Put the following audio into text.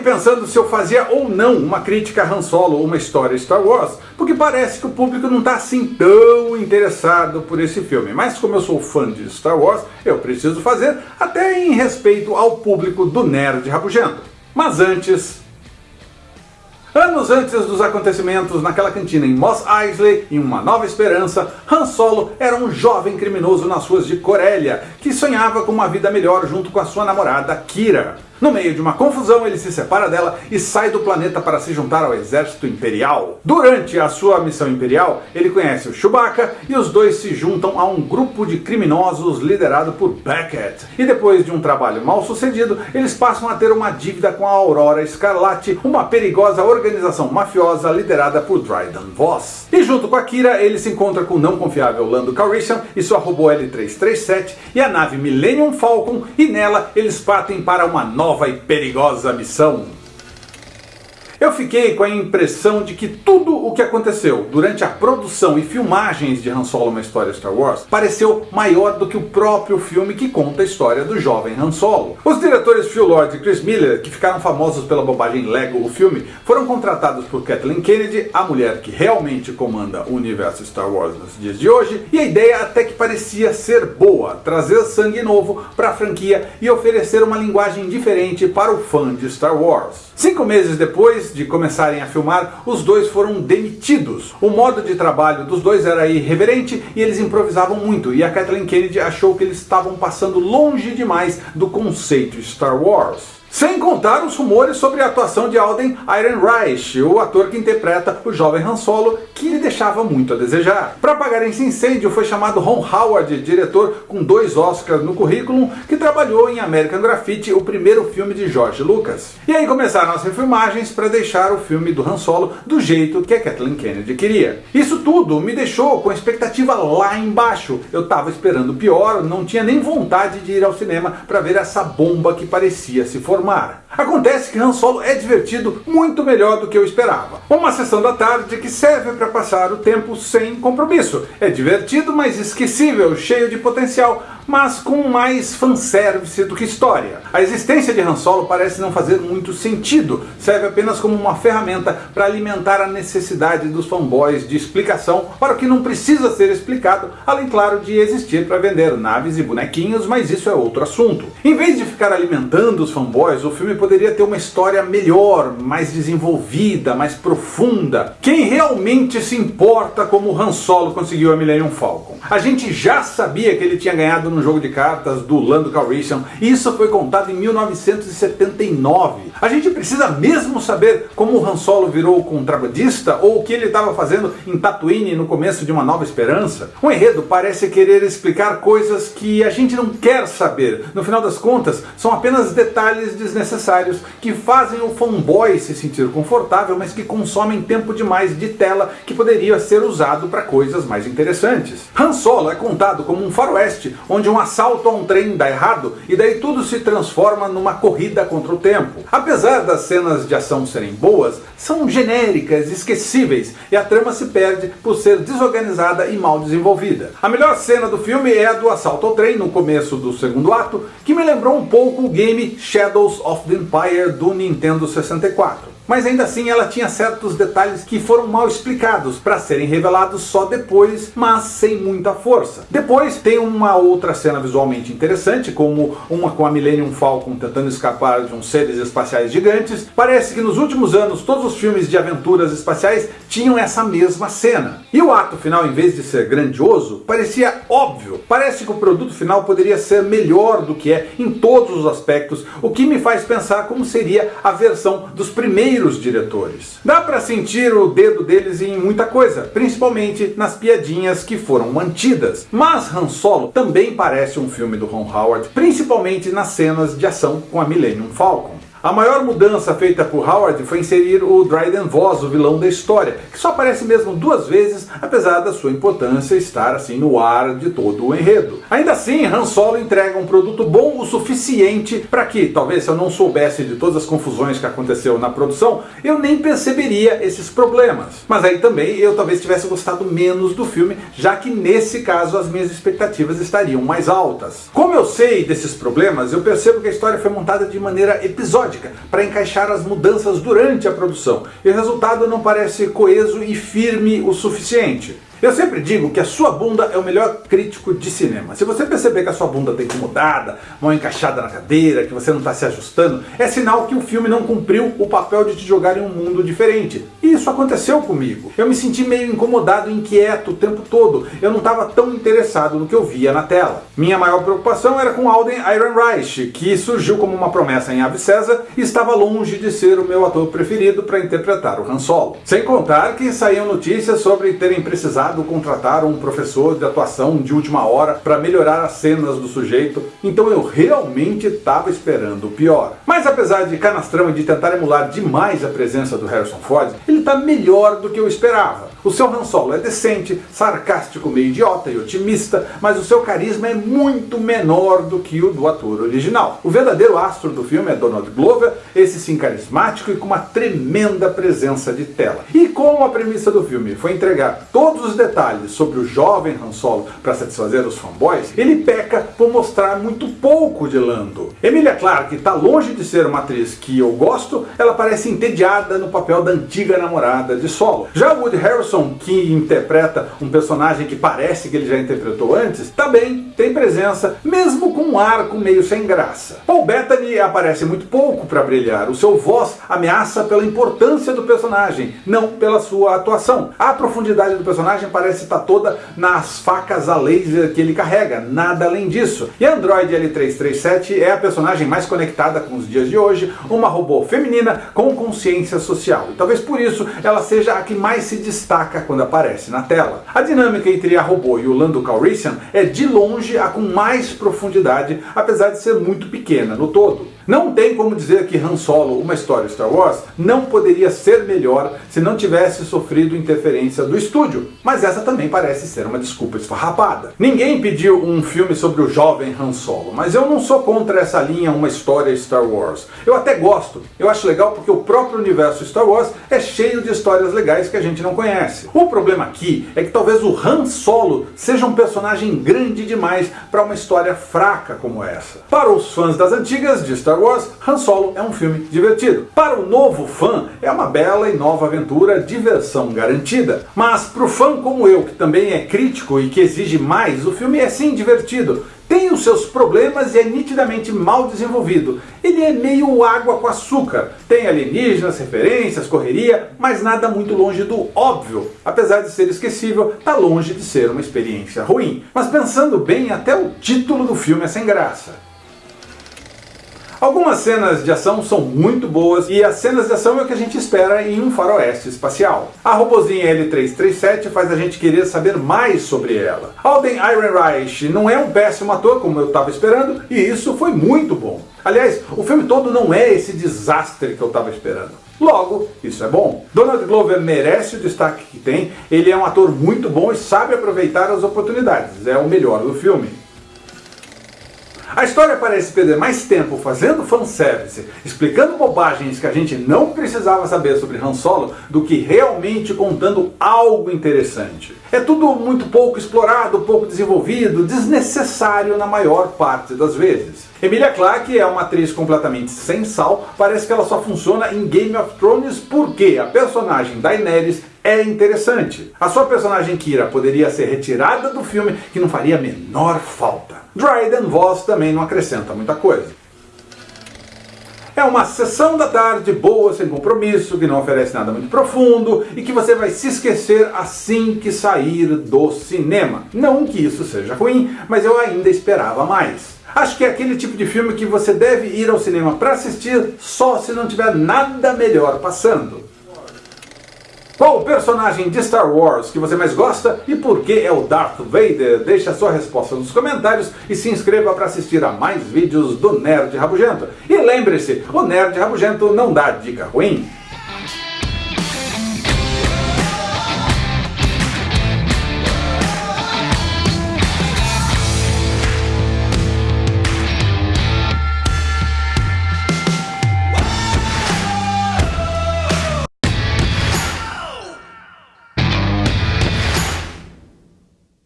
aqui pensando se eu fazia ou não uma crítica a Han Solo ou uma história Star Wars, porque parece que o público não está assim tão interessado por esse filme. Mas como eu sou fã de Star Wars, eu preciso fazer, até em respeito ao público do Nerd Rabugento. Mas antes, Anos antes dos acontecimentos naquela cantina em Moss Eisley, em Uma Nova Esperança, Han Solo era um jovem criminoso nas ruas de Corélia, que sonhava com uma vida melhor junto com a sua namorada Kira. No meio de uma confusão, ele se separa dela e sai do planeta para se juntar ao exército imperial. Durante a sua missão imperial, ele conhece o Chewbacca e os dois se juntam a um grupo de criminosos liderado por Beckett. E depois de um trabalho mal sucedido, eles passam a ter uma dívida com a Aurora Escarlate, uma perigosa organização mafiosa liderada por Dryden Voss. E junto com a Kira, ele se encontra com o não confiável Lando Calrissian e sua robô L337 e a nave Millennium Falcon, e nela eles partem para uma nova nova e perigosa missão. Eu fiquei com a impressão de que tudo o que aconteceu durante a produção e filmagens de Han Solo Uma História Star Wars pareceu maior do que o próprio filme que conta a história do jovem Han Solo. Os diretores Phil Lord e Chris Miller, que ficaram famosos pela bobagem Lego o filme, foram contratados por Kathleen Kennedy, a mulher que realmente comanda o universo Star Wars nos dias de hoje, e a ideia até que parecia ser boa, trazer sangue novo para a franquia e oferecer uma linguagem diferente para o fã de Star Wars. Cinco meses depois, de começarem a filmar, os dois foram demitidos. O modo de trabalho dos dois era irreverente e eles improvisavam muito, e a Kathleen Kennedy achou que eles estavam passando longe demais do conceito Star Wars. Sem contar os rumores sobre a atuação de Alden Ehrenreich, o ator que interpreta o jovem Han Solo, que lhe deixava muito a desejar. Para apagar esse incêndio foi chamado Ron Howard, diretor com dois Oscars no currículo, que trabalhou em American Graffiti, o primeiro filme de George Lucas. E aí começaram as refilmagens para deixar o filme do Han Solo do jeito que a Kathleen Kennedy queria. Isso tudo me deixou com a expectativa lá embaixo. Eu estava esperando pior, não tinha nem vontade de ir ao cinema para ver essa bomba que parecia se formar informar. Acontece que Han Solo é divertido muito melhor do que eu esperava. Uma sessão da tarde que serve para passar o tempo sem compromisso. É divertido, mas esquecível, cheio de potencial, mas com mais fanservice do que história. A existência de Han Solo parece não fazer muito sentido, serve apenas como uma ferramenta para alimentar a necessidade dos fanboys de explicação para o que não precisa ser explicado, além claro de existir para vender naves e bonequinhos, mas isso é outro assunto. Em vez de ficar alimentando os fanboys, o filme poderia ter uma história melhor, mais desenvolvida, mais profunda. Quem realmente se importa como Han Solo conseguiu a Millennium Falcon? A gente já sabia que ele tinha ganhado no jogo de cartas do Lando Calrissian, e isso foi contado em 1979. A gente precisa mesmo saber como o Han Solo virou contrabandista ou o que ele estava fazendo em Tatooine no começo de Uma Nova Esperança? O enredo parece querer explicar coisas que a gente não quer saber. No final das contas, são apenas detalhes desnecessários que fazem o fanboy se sentir confortável, mas que consomem tempo demais de tela que poderia ser usado para coisas mais interessantes. Han Solo é contado como um faroeste, onde um assalto a um trem dá errado e daí tudo se transforma numa corrida contra o tempo. Apesar das cenas de ação serem boas, são genéricas, esquecíveis e a trama se perde por ser desorganizada e mal desenvolvida. A melhor cena do filme é a do assalto ao trem no começo do segundo ato, que me lembrou um pouco o game Shadows of the Empire do Nintendo 64 mas ainda assim ela tinha certos detalhes que foram mal explicados para serem revelados só depois, mas sem muita força. Depois tem uma outra cena visualmente interessante, como uma com a Millennium Falcon tentando escapar de uns seres espaciais gigantes. Parece que nos últimos anos todos os filmes de aventuras espaciais tinham essa mesma cena. E o ato final, em vez de ser grandioso, parecia óbvio. Parece que o produto final poderia ser melhor do que é em todos os aspectos, o que me faz pensar como seria a versão dos primeiros primeiros diretores. Dá para sentir o dedo deles em muita coisa, principalmente nas piadinhas que foram mantidas. Mas Han Solo também parece um filme do Ron Howard, principalmente nas cenas de ação com a Millennium Falcon. A maior mudança feita por Howard foi inserir o Dryden Voss, o vilão da história, que só aparece mesmo duas vezes, apesar da sua importância estar assim no ar de todo o enredo. Ainda assim, Han Solo entrega um produto bom o suficiente para que, talvez se eu não soubesse de todas as confusões que aconteceu na produção, eu nem perceberia esses problemas. Mas aí também eu talvez tivesse gostado menos do filme, já que nesse caso as minhas expectativas estariam mais altas. Como eu sei desses problemas, eu percebo que a história foi montada de maneira episódica para encaixar as mudanças durante a produção, e o resultado não parece coeso e firme o suficiente. Eu sempre digo que a sua bunda é o melhor crítico de cinema. Se você perceber que a sua bunda está incomodada, mal encaixada na cadeira, que você não está se ajustando, é sinal que o filme não cumpriu o papel de te jogar em um mundo diferente. E isso aconteceu comigo. Eu me senti meio incomodado, inquieto o tempo todo. Eu não estava tão interessado no que eu via na tela. Minha maior preocupação era com Alden Ehrenreich, que surgiu como uma promessa em Ave César e estava longe de ser o meu ator preferido para interpretar o Han Solo. Sem contar que saíam notícias sobre terem precisado contratar um professor de atuação de última hora para melhorar as cenas do sujeito, então eu realmente estava esperando o pior. Mas apesar de canastrão e de tentar emular demais a presença do Harrison Ford, ele está melhor do que eu esperava. O seu Han Solo é decente, sarcástico, meio idiota e otimista, mas o seu carisma é muito menor do que o do ator original. O verdadeiro astro do filme é Donald Glover, esse sim carismático e com uma tremenda presença de tela. E como a premissa do filme foi entregar todos os detalhes sobre o jovem Han Solo para satisfazer os fanboys, ele peca por mostrar muito pouco de Lando. Emilia Clarke está longe de ser uma atriz que eu gosto, ela parece entediada no papel da antiga namorada de Solo. Já Woody Harrelson que interpreta um personagem que parece que ele já interpretou antes, também tem presença, mesmo com um arco meio sem graça. Paul Bettany aparece muito pouco para brilhar, o seu voz ameaça pela importância do personagem, não pela sua atuação. A profundidade do personagem parece estar toda nas facas a laser que ele carrega, nada além disso. E a Android L337 é a personagem mais conectada com os dias de hoje, uma robô feminina com consciência social. E talvez por isso ela seja a que mais se destaca quando aparece na tela. A dinâmica entre a robô e o Lando Calrissian é de longe a com mais profundidade, apesar de ser muito pequena no todo. Não tem como dizer que Han Solo, uma história Star Wars, não poderia ser melhor se não tivesse sofrido interferência do estúdio, mas essa também parece ser uma desculpa esfarrapada. Ninguém pediu um filme sobre o jovem Han Solo, mas eu não sou contra essa linha uma história Star Wars. Eu até gosto, eu acho legal porque o próprio universo Star Wars é cheio de histórias legais que a gente não conhece. O problema aqui é que talvez o Han Solo seja um personagem grande demais para uma história fraca como essa. Para os fãs das antigas de Star Wars, Han Solo é um filme divertido. Para o novo fã, é uma bela e nova aventura, diversão garantida. Mas para o fã como eu, que também é crítico e que exige mais, o filme é sim divertido. Tem os seus problemas e é nitidamente mal desenvolvido. Ele é meio água com açúcar. Tem alienígenas, referências, correria, mas nada muito longe do óbvio. Apesar de ser esquecível, está longe de ser uma experiência ruim. Mas pensando bem, até o título do filme é sem graça. Algumas cenas de ação são muito boas e as cenas de ação é o que a gente espera em um faroeste espacial. A robozinha L337 faz a gente querer saber mais sobre ela. Alden Ehrenreich não é um péssimo ator como eu estava esperando e isso foi muito bom. Aliás, o filme todo não é esse desastre que eu estava esperando. Logo, isso é bom. Donald Glover merece o destaque que tem, ele é um ator muito bom e sabe aproveitar as oportunidades, é o melhor do filme. A história parece perder mais tempo fazendo fanservice, explicando bobagens que a gente não precisava saber sobre Han Solo, do que realmente contando algo interessante. É tudo muito pouco explorado, pouco desenvolvido, desnecessário na maior parte das vezes. Emilia Clarke é uma atriz completamente sem sal, parece que ela só funciona em Game of Thrones porque a personagem Daenerys é interessante. A sua personagem Kira poderia ser retirada do filme que não faria a menor falta. Dryden Voss também não acrescenta muita coisa. É uma sessão da tarde boa, sem compromisso, que não oferece nada muito profundo e que você vai se esquecer assim que sair do cinema. Não que isso seja ruim, mas eu ainda esperava mais. Acho que é aquele tipo de filme que você deve ir ao cinema para assistir só se não tiver nada melhor passando. Qual o personagem de Star Wars que você mais gosta e por que é o Darth Vader? Deixe a sua resposta nos comentários e se inscreva para assistir a mais vídeos do Nerd Rabugento. E lembre-se, o Nerd Rabugento não dá dica ruim.